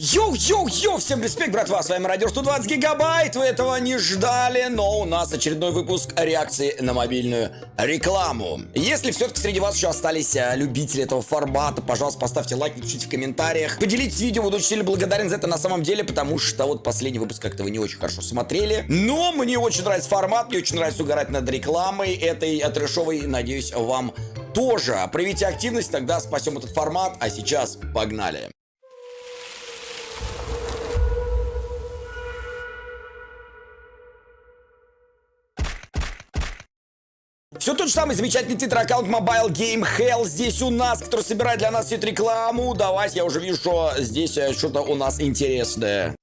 Йоу-йоу-йоу, всем респект, братва, с вами Радио 120 Гигабайт, вы этого не ждали, но у нас очередной выпуск реакции на мобильную рекламу. Если все-таки среди вас еще остались а, любители этого формата, пожалуйста, поставьте лайк, напишите в комментариях, поделитесь видео, буду очень сильно благодарен за это на самом деле, потому что вот последний выпуск как-то вы не очень хорошо смотрели, но мне очень нравится формат, мне очень нравится угорать над рекламой этой трешовой, надеюсь, вам тоже. Проявите активность, тогда спасем этот формат, а сейчас погнали. Все тот же самый замечательный твиттер-аккаунт Mobile Game Hell здесь у нас, который собирает для нас всю рекламу. Давайте, я уже вижу, что здесь э, что-то у нас интересное.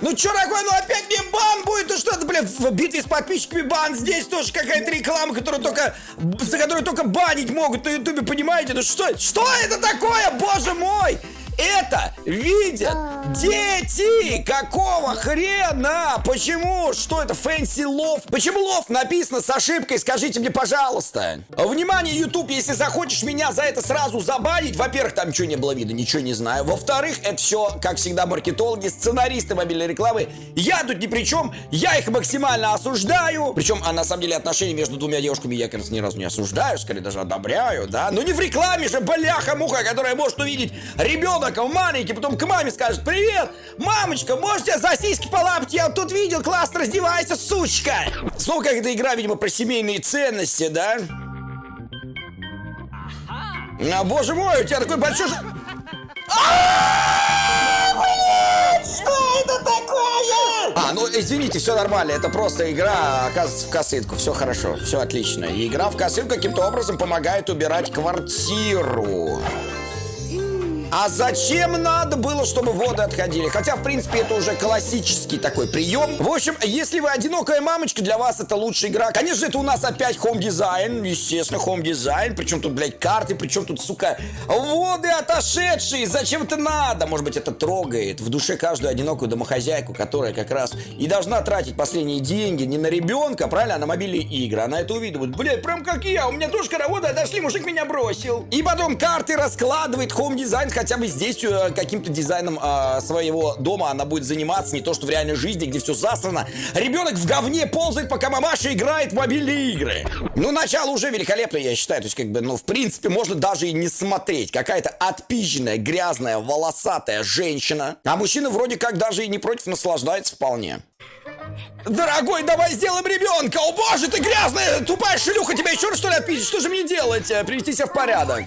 Ну чё такое, ну опять мне бан будет, ну что это, блин, в битве с подписчиками бан, здесь тоже какая-то реклама, которую только, за которую только банить могут на ютубе, понимаете, ну что, что это такое, боже мой? Это видят дети! Какого хрена? Почему? Что это? Фэнси лов? Почему лов написано с ошибкой? Скажите мне, пожалуйста. Внимание, YouTube, если захочешь меня за это сразу забанить, во-первых, там ничего не было видно, ничего не знаю. Во-вторых, это все, как всегда, маркетологи, сценаристы мобильной рекламы. Я тут ни при чем, я их максимально осуждаю. Причем, а на самом деле отношения между двумя девушками я, кажется, ни разу не осуждаю, скорее даже одобряю, да? Но не в рекламе же, бляха-муха, которая может увидеть ребенок ребенок маленький, потом к маме скажет, привет, мамочка, можете за сиськи полапать? Я тут видел, классно, раздевайся, сучка. Снова какая-то игра, видимо, про семейные ценности, да? А, боже мой, у тебя такой большой... Что это такое? А, ну извините, все нормально. Это просто игра, оказывается, в косынку. Все хорошо, все отлично. И игра в косынку каким-то образом помогает убирать квартиру. А зачем надо было, чтобы воды отходили? Хотя, в принципе, это уже классический такой прием. В общем, если вы одинокая мамочка, для вас это лучшая игра. Конечно, это у нас опять Home Design. Естественно, Home Design. Причем тут, блядь, карты. Причем тут, сука, воды отошедшие. Зачем это надо? Может быть, это трогает в душе каждую одинокую домохозяйку, которая как раз и должна тратить последние деньги не на ребенка, правильно, а на мобильные игры. Она это увидит. Блядь, прям как я. У меня тоже воды отошли, мужик меня бросил. И потом карты раскладывает Home Design, хотя бы здесь э, каким-то дизайном э, своего дома она будет заниматься, не то что в реальной жизни, где все засрано. Ребенок в говне ползает, пока мамаша играет в мобильные игры. Ну, начало уже великолепно, я считаю. То есть, как бы, ну, в принципе, можно даже и не смотреть. Какая-то отпизженная, грязная, волосатая женщина. А мужчина вроде как даже и не против наслаждается вполне. Дорогой, давай сделаем ребенка! О боже, ты грязная, тупая шлюха, тебя еще раз что ли отпиздить? Что же мне делать? Э, привести себя в порядок.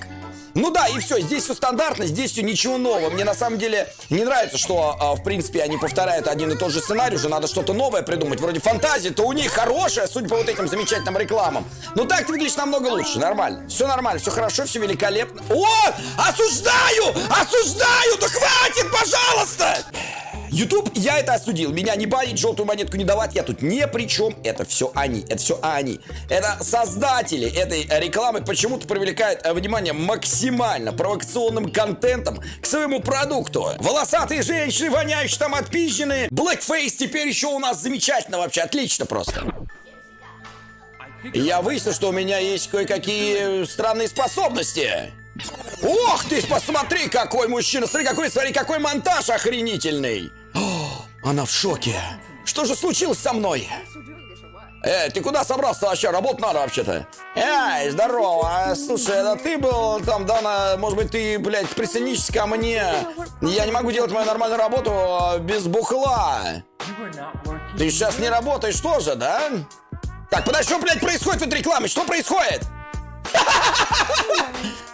Ну да, и все, здесь все стандартно, здесь все ничего нового. Мне на самом деле не нравится, что, а, в принципе, они повторяют один и тот же сценарий, уже надо что-то новое придумать. Вроде фантазия-то у них хорошая, судя по вот этим замечательным рекламам. Но так ты выглядишь намного лучше, нормально. Все нормально, все хорошо, все великолепно. О, осуждаю, осуждаю, да хватит, пожалуйста! YouTube, я это осудил. Меня не банить, желтую монетку не давать. Я тут ни при чем. Это все они. Это все они. Это создатели этой рекламы почему-то привлекают э, внимание максимально провокационным контентом к своему продукту. Волосатые женщины, воняющие там отпизженные. Blackface теперь еще у нас замечательно вообще. Отлично просто. Я выяснил, что у меня есть кое-какие странные способности. Ох ты, посмотри, какой мужчина! Смотри, какой, смотри, какой монтаж охренительный! Она в шоке. Что же случилось со мной? Эй, ты куда собрался вообще? Работать надо вообще-то. Эй, здорово. Слушай, это ты был там, да, на... Может быть, ты, блядь, присоединишься ко мне? Я не могу делать мою нормальную работу а, без бухла. Ты сейчас не работаешь тоже, да? Так, подожди, что, блядь, происходит в этой рекламе? Что происходит?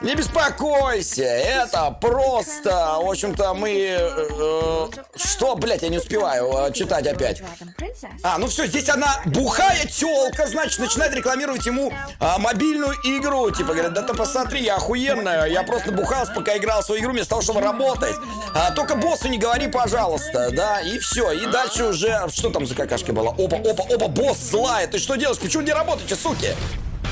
Не беспокойся, это просто, в общем-то, мы... Э, что, блядь, я не успеваю э, читать опять. А, ну все, здесь она бухая телка, значит, начинает рекламировать ему э, мобильную игру. Типа, говорят, да ты посмотри, я охуенная, я просто бухался, пока играл в свою игру, вместо того, чтобы работать. А, только боссу не говори, пожалуйста, да, и все. И дальше уже, что там за какашка была? Опа, опа, опа, босс злая, ты что делаешь? Почему не работаете, суки?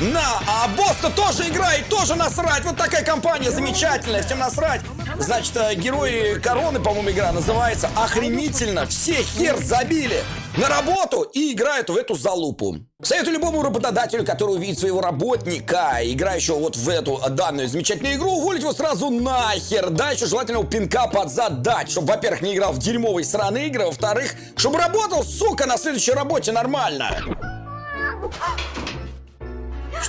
На, а босс-то тоже играет, тоже насрать. Вот такая компания замечательная, всем насрать. Значит, э, герои короны, по-моему, игра называется. Охренительно, все хер забили. на работу и играют в эту залупу. Советую любому работодателю, который увидит своего работника, играющего вот в эту данную замечательную игру, уволить его сразу нахер. Да, еще желательно его пинка под чтобы, во-первых, не играл в дерьмовые сраные игры, во-вторых, чтобы работал, сука, на следующей работе нормально.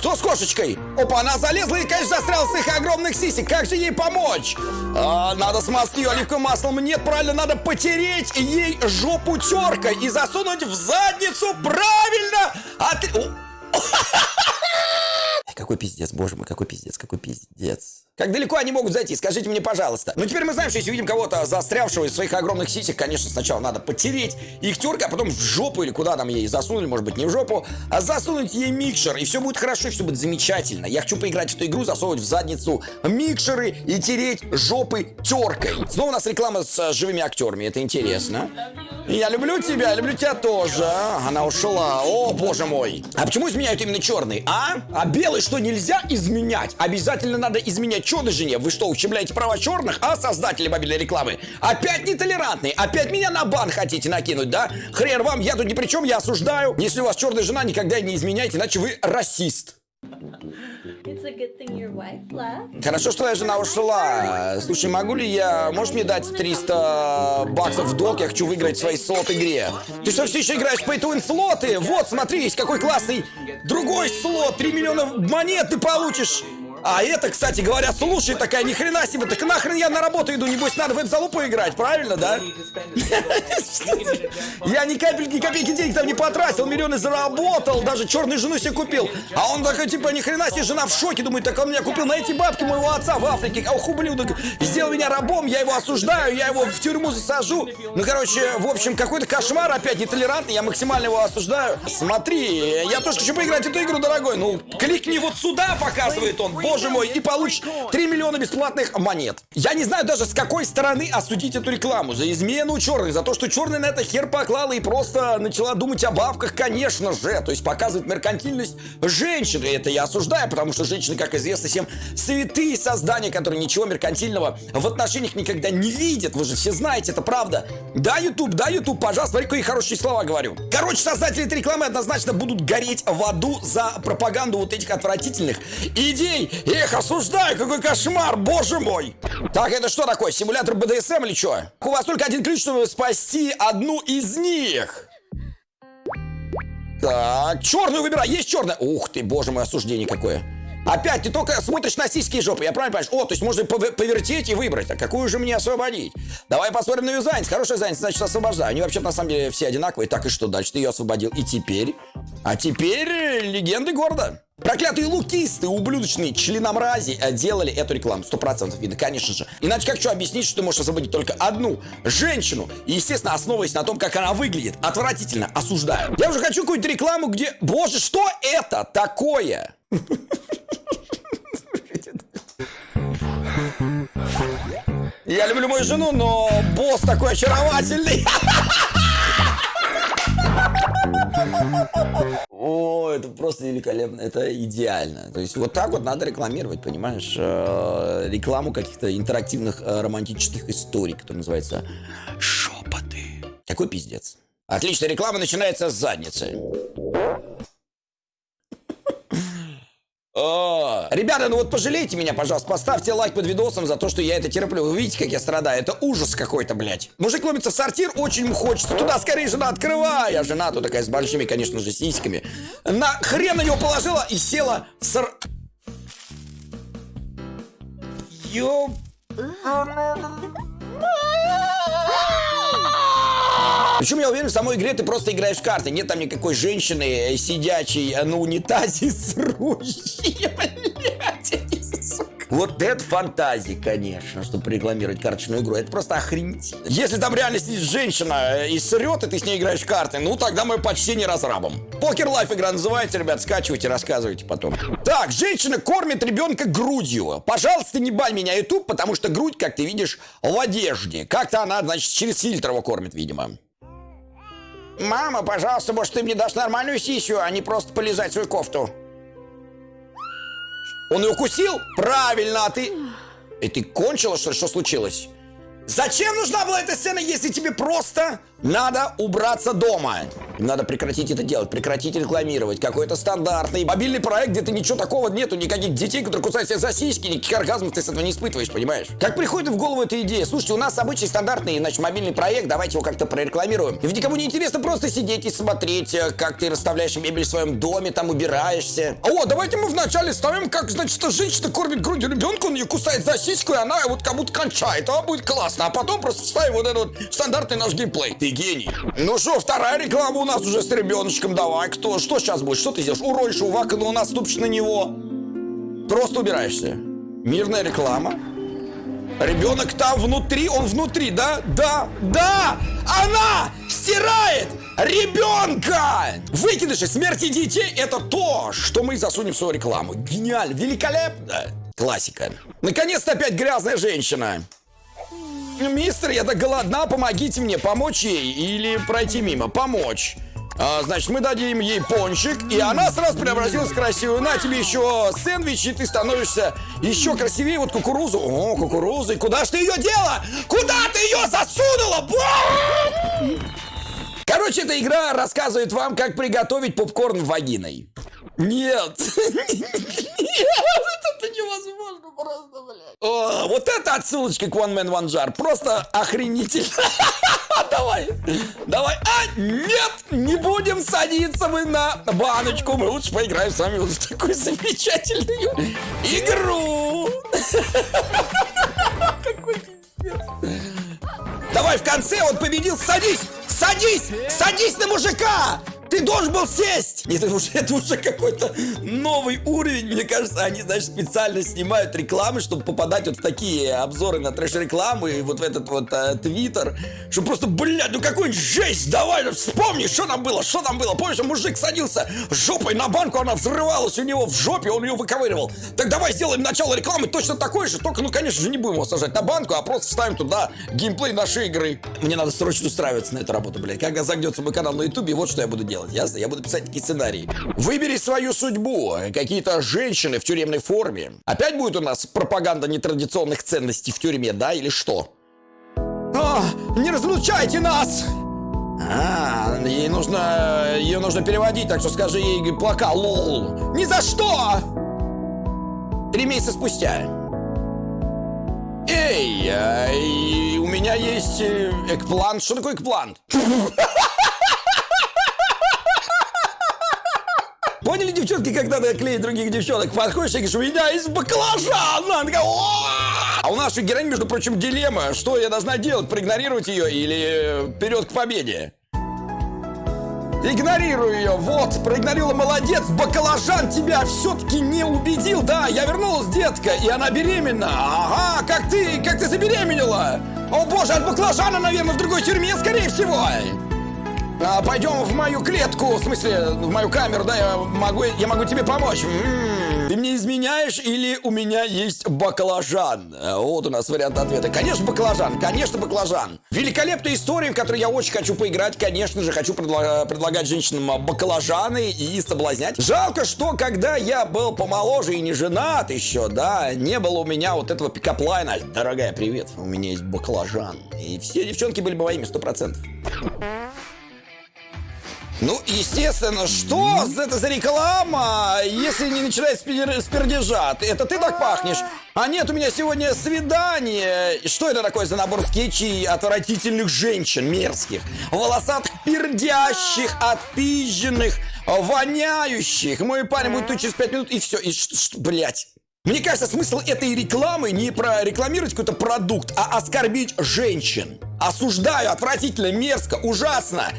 Что с кошечкой? Опа, она залезла и, конечно, застряла с их огромных сисек. Как же ей помочь? А, надо смазать ее оливковым маслом. Нет, правильно, надо потереть ей жопу теркой и засунуть в задницу. Правильно! А ты... Какой пиздец, боже мой, какой пиздец, какой пиздец. Как далеко они могут зайти? Скажите мне, пожалуйста. Ну, теперь мы знаем, что если увидим кого-то застрявшего из своих огромных сисек, конечно, сначала надо потереть их теркой, а потом в жопу или куда нам ей засунули, может быть, не в жопу, а засунуть ей микшер, и все будет хорошо, и все будет замечательно. Я хочу поиграть в эту игру, засовывать в задницу микшеры и тереть жопы теркой. Снова у нас реклама с э, живыми актерами, это интересно. Я люблю тебя, люблю тебя тоже. Она ушла. О, боже мой. А почему изменяют именно черный, а? А белый что, нельзя изменять? Обязательно надо изменять черной жене. Вы что, ущемляете права черных, а создатели мобильной рекламы? Опять нетолерантный. Опять меня на бан хотите накинуть, да? Хрен вам, я тут ни при чем, я осуждаю. Если у вас черная жена, никогда не изменяйте, иначе вы расист. Хорошо, что твоя жена ушла. Слушай, могу ли я... Можешь мне дать 300 баксов в долг? Я хочу выиграть в своей слот-игре. Ты что, все еще играешь в Pay-to-Win слоты? Вот, смотри, есть какой классный другой слот. 3 миллиона монет ты получишь. А это, кстати говоря, слушай, такая ни хрена себе, так нахрен я на работу иду, небось надо в эту залупу играть, правильно, да? Я ни капельки, ни копейки денег там не потратил, миллионы заработал, даже черную жену себе купил. А он такой, типа, ни хрена себе, жена в шоке, думает, так он меня купил на эти бабки моего отца в Африке. Ох, ублюдок, сделал меня рабом, я его осуждаю, я его в тюрьму засажу. Ну, короче, в общем, какой-то кошмар опять нетолерантный, я максимально его осуждаю. Смотри, я тоже хочу поиграть эту игру, дорогой. Ну, кликни вот сюда, показывает он боже мой, и получишь 3 миллиона бесплатных монет. Я не знаю даже с какой стороны осудить эту рекламу. За измену черных, за то, что черный на это хер поклала и просто начала думать о бабках, конечно же. То есть показывает меркантильность женщины. Это я осуждаю, потому что женщины, как известно всем, святые создания, которые ничего меркантильного в отношениях никогда не видят. Вы же все знаете, это правда. Да, YouTube, да, YouTube, пожалуйста, смотри, какие хорошие слова говорю. Короче, создатели этой рекламы однозначно будут гореть в аду за пропаганду вот этих отвратительных идей. Эх, осуждаю, какой кошмар, боже мой! Так, это что такое, симулятор БДСМ или что? У вас только один ключ, чтобы спасти одну из них. Так, черную выбирай, есть черная. Ух ты, боже мой, осуждение какое. Опять ты только смотришь на сиськи и жопы, я правильно понимаю? О, то есть можно повертеть и выбрать. А какую же мне освободить? Давай посмотрим на ее занятость. Хорошая занятость, значит освобождаю. Они вообще на самом деле все одинаковые. Так и что дальше? Ты ее освободил. И теперь? А теперь легенды города. Проклятые лукисты, ублюдочные членомрази э, делали эту рекламу. Сто процентов видно, конечно же. Иначе как что объяснить, что ты можешь освободить только одну женщину? И, естественно, основываясь на том, как она выглядит. Отвратительно, осуждаю. Я уже хочу какую-то рекламу, где... Боже, что это такое? Я люблю мою жену, но босс такой очаровательный. О, это просто великолепно, это идеально. То есть вот так вот надо рекламировать, понимаешь, э, рекламу каких-то интерактивных э, романтических историй, которые называется «Шепоты». Какой пиздец. Отличная реклама начинается с задницы. Ребята, ну вот пожалейте меня, пожалуйста, поставьте лайк под видосом за то, что я это терплю. Вы видите, как я страдаю? Это ужас какой-то, блядь. Мужик ломится в сортир, очень ему хочется. Туда скорее жена открывай. А жена тут такая с большими, конечно же, сиськами. На хрен на него положила и села в сор... Ёп... Причем я уверен, в самой игре ты просто играешь в карты. Нет там никакой женщины, сидячей на унитазе с ружьем, Вот это фантазия, конечно, чтобы рекламировать карточную игру. Это просто охренеть. Если там реально сидит женщина и срет, и ты с ней играешь в карты, ну тогда мое почтение разрабам. Poker Life игра называется, ребят, скачивайте, рассказывайте потом. Так, женщина кормит ребенка грудью. Пожалуйста, не бань меня, YouTube, потому что грудь, как ты видишь, в одежде. Как-то она, значит, через фильтр его кормит, видимо. Мама, пожалуйста, может, ты мне дашь нормальную сисю, а не просто полизать свою кофту? Он ее укусил? Правильно, а ты... И ты кончила, что ли? Что случилось? Зачем нужна была эта сцена, если тебе просто надо убраться дома? Надо прекратить это делать, прекратить рекламировать. Какой-то стандартный мобильный проект, где ты ничего такого нету, никаких детей, которые кусают себя за сиськи, никаких оргазмов ты с этого не испытываешь, понимаешь? Как приходит в голову эта идея? Слушайте, у нас обычный стандартный, значит, мобильный проект, давайте его как-то прорекламируем. И ведь никому не интересно просто сидеть и смотреть, э, как ты расставляешь мебель в своем доме, там убираешься. О, давайте мы вначале ставим, как, значит, женщина кормит грудью ребенка, он ее кусает за сиську, и она вот как будто кончает. А будет классно. А потом просто ставим вот этот вот стандартный наш геймплей. Ты гений. Ну что, вторая реклама у нас уже с ребеночком. Давай, кто? Что сейчас будет? Что ты сделаешь? Уронишь у Вака, но наступишь на него. Просто убираешься. Мирная реклама. Ребенок там внутри, он внутри, да? Да, да! Она стирает ребенка! Выкидыши смерти детей это то, что мы засунем в свою рекламу. Гениально, великолепно. Классика. Наконец-то опять грязная женщина. Мистер, я так голодна, помогите мне, помочь ей или пройти мимо? Помочь. А, значит, мы дадим ей пончик, и она сразу преобразилась в красивую. На тебе еще сэндвич, и ты становишься еще красивее. Вот кукурузу. О, кукуруза. И куда ж ты ее дела? Куда ты ее засунула? Короче, эта игра рассказывает вам, как приготовить попкорн вагиной. Нет. Это невозможно просто, блядь. О, вот это отсылочка к One Man One Jar. Просто охренительно. Давай, давай. А, нет, не будем садиться мы на баночку. Мы лучше поиграем с вами вот в такую замечательную игру. Какой. Давай в конце он победил. Садись, садись, садись на мужика. Ты должен был сесть! Это уже, это уже какой-то новый уровень. Мне кажется, они, значит, специально снимают рекламы, чтобы попадать вот в такие обзоры на трэш-рекламы и вот в этот вот э, твиттер. Что просто, блядь, ну какой жесть! Давай, ну, вспомни, что там было, что там было. Помнишь, мужик садился жопой на банку, она взрывалась у него в жопе, он ее выковыривал. Так давай сделаем начало рекламы точно такое же, только, ну, конечно же, не будем его сажать на банку, а просто вставим туда геймплей нашей игры. Мне надо срочно устраиваться на эту работу, блядь. Когда загнется мой канал на ютубе, вот что я буду делать делать, ясно? Я буду писать такие сценарии. Выбери свою судьбу. Какие-то женщины в тюремной форме. Опять будет у нас пропаганда нетрадиционных ценностей в тюрьме, да, или что? А, не разлучайте нас! А, ей нужно... Ее нужно переводить, так что скажи ей плака, лол. Ни за что! Три месяца спустя. Эй, а, у меня есть э, экплант. Что такое экплант? Поняли, девчонки, как надо клеить других девчонок? Подходишь и говоришь, у меня есть баклажан! Она такая, а у нашей героини, между прочим, дилемма. Что я должна делать? Проигнорировать ее или вперед к победе? Игнорирую ее, вот, проигнорила, молодец, баклажан тебя все-таки не убедил, да, я вернулась, детка, и она беременна, ага, как ты, как ты забеременела? О боже, от баклажана, наверное, в другой тюрьме, скорее всего. А, пойдем в мою клетку, в смысле, в мою камеру, да, я могу, я могу тебе помочь. М-м-м. Ты мне изменяешь или у меня есть баклажан? А, вот у нас вариант ответа. Конечно, баклажан, конечно, баклажан. Великолепная история, в которой я очень хочу поиграть. Конечно же, хочу предла предлагать женщинам баклажаны и соблазнять. Жалко, что когда я был помоложе и не женат еще, да, не было у меня вот этого пикаплайна. Дорогая, привет, у меня есть баклажан. И все девчонки были бы моими, сто процентов. Ну, естественно, что это за реклама, если не начинает с пердежа? Это ты так пахнешь? А нет, у меня сегодня свидание. Что это такое за набор скетчей отвратительных женщин, мерзких, волосатых, пердящих, отпизженных, воняющих? Мой парень будет тут через пять минут, и все. И что, что блядь? Мне кажется, смысл этой рекламы не прорекламировать какой-то продукт, а оскорбить женщин. Осуждаю, отвратительно, мерзко, ужасно.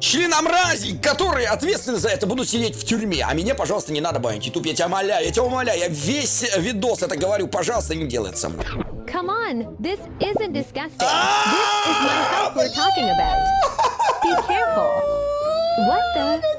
Членомразий, которые ответственны за это, будут сидеть в тюрьме. А меня, пожалуйста, не надо банить. Ютуб, я тебя умоляю, я тебя умоляю. Я весь видос это говорю. Пожалуйста, не делай это со мной. Come on, this isn't disgusting. This is my health we're talking about. Be careful. What the?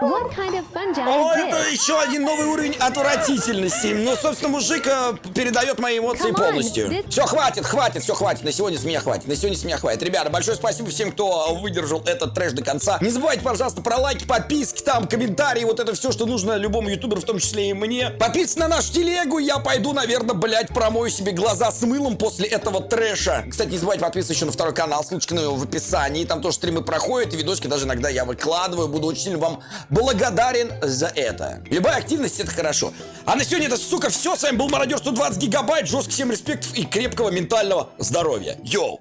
Kind of О, это еще один новый уровень отвратительности. Ну, собственно, мужик э, передает мои эмоции on, полностью. this- Все, хватит, хватит, все, хватит. На сегодня с меня хватит. На сегодня с меня хватит. Ребята, большое спасибо всем, кто выдержал этот трэш до конца. Не забывайте, пожалуйста, про лайки, подписки, там, комментарии, вот это все, что нужно любому ютуберу, в том числе и мне. Подписывайтесь на нашу телегу, я пойду, наверное, блядь, промою себе глаза с мылом после этого трэша. Кстати, не забывайте подписываться еще на второй канал, ссылочка на него в описании. Там тоже стримы проходят, и видосики даже иногда я выкладываю. Буду очень сильно вам благодарен за это. Любая активность это хорошо. А на сегодня это, сука, все. С вами был Мародер 120 гигабайт. Жестко всем респектов и крепкого ментального здоровья. Йоу!